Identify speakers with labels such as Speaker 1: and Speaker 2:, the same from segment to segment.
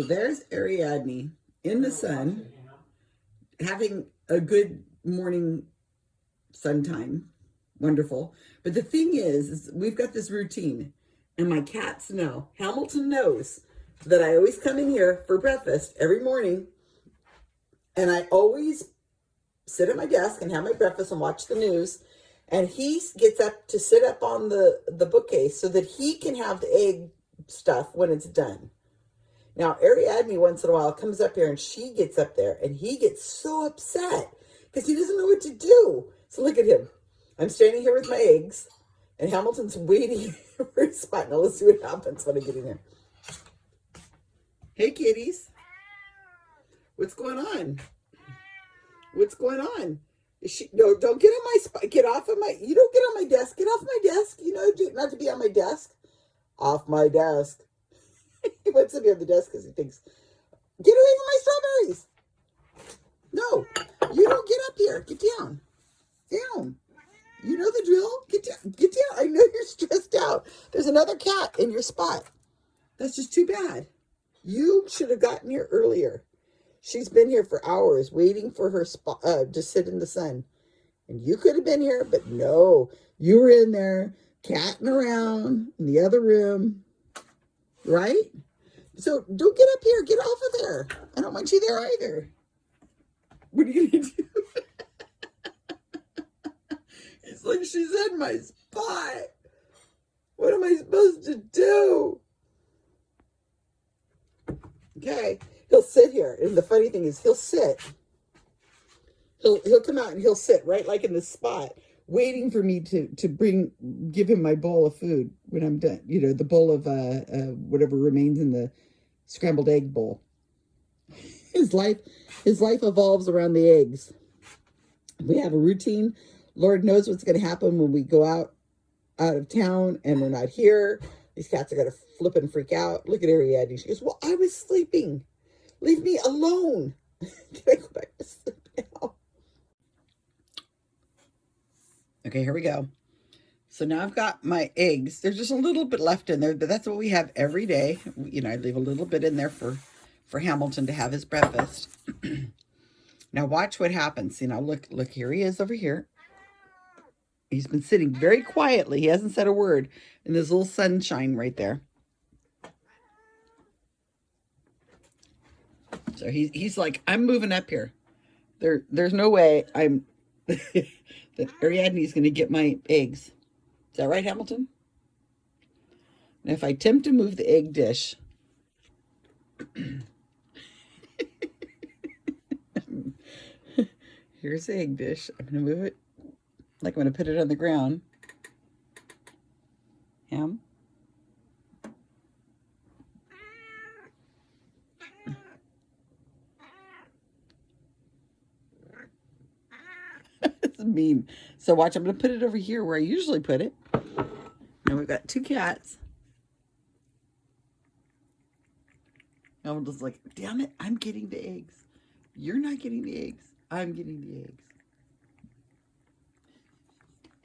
Speaker 1: So there's Ariadne in the sun, having a good morning sun time. Wonderful. But the thing is, is we've got this routine and my cats know, Hamilton knows that I always come in here for breakfast every morning and I always sit at my desk and have my breakfast and watch the news. And he gets up to sit up on the, the bookcase so that he can have the egg stuff when it's done. Now, Ariadne once in a while comes up here and she gets up there and he gets so upset because he doesn't know what to do. So look at him. I'm standing here with my eggs and Hamilton's waiting for his spot. Now let's see what happens when I get in here. Hey, kitties. What's going on? What's going on? Is she, no, don't get on my spot. Get off of my, you don't get on my desk. Get off my desk. You know, not to be on my desk. Off my desk. he to be on the desk because he thinks, get away from my strawberries. No, you don't get up here. Get down. Down. You know the drill. Get down. Get down. I know you're stressed out. There's another cat in your spot. That's just too bad. You should have gotten here earlier. She's been here for hours waiting for her spot uh, to sit in the sun. And you could have been here, but no. You were in there catting around in the other room, right? So don't get up here. Get off of there. I don't want you there either. What are you going to do? it's like she's in my spot. What am I supposed to do? Okay, he'll sit here. And the funny thing is he'll sit. He'll he'll come out and he'll sit right like in this spot, waiting for me to to bring give him my bowl of food when I'm done. You know, the bowl of uh, uh whatever remains in the scrambled egg bowl. His life his life evolves around the eggs. We have a routine. Lord knows what's going to happen when we go out out of town and we're not here. These cats are going to flip and freak out. Look at Ariadne. She goes, well, I was sleeping. Leave me alone. Can I go back to sleep now? Okay, here we go. So now I've got my eggs. There's just a little bit left in there, but that's what we have every day. You know, I leave a little bit in there for, for Hamilton to have his breakfast. now watch what happens. You know, look, look, here he is over here. He's been sitting very quietly. He hasn't said a word in this little sunshine right there. So he's, he's like, I'm moving up here. There, there's no way I'm that Ariadne is going to get my eggs. Is that right, Hamilton? And if I attempt to move the egg dish, here's the egg dish. I'm going to move it like I'm going to put it on the ground. Ham. That's mean. So watch, I'm going to put it over here where I usually put it. And we've got two cats. And I'm just like, damn it, I'm getting the eggs. You're not getting the eggs. I'm getting the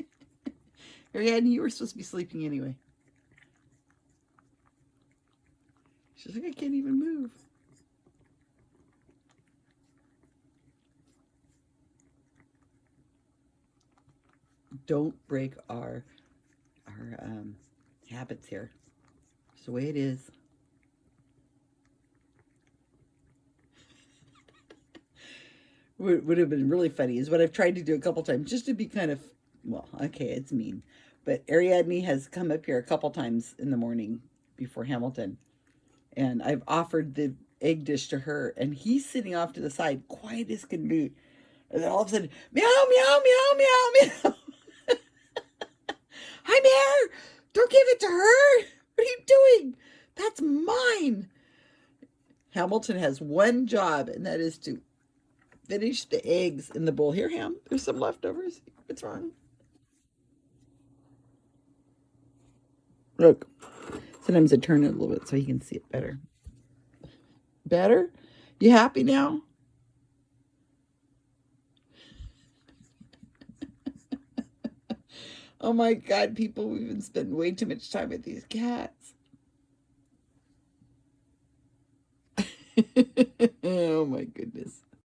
Speaker 1: eggs. Ariadne, you were supposed to be sleeping anyway. She's like, I can't even move. Don't break our our um, habits here. It's the way it is. what would have been really funny is what I've tried to do a couple times just to be kind of, well, okay, it's mean. But Ariadne has come up here a couple times in the morning before Hamilton. And I've offered the egg dish to her. And he's sitting off to the side, quiet as can be. And then all of a sudden, meow, meow, meow, meow, meow. Hi, Bear. Don't give it to her. What are you doing? That's mine. Hamilton has one job, and that is to finish the eggs in the bowl. Here, Ham, there's some leftovers. What's wrong? Look, sometimes I turn it a little bit so you can see it better. Better? You happy now? Oh my God, people, we've been spending way too much time with these cats. oh my goodness.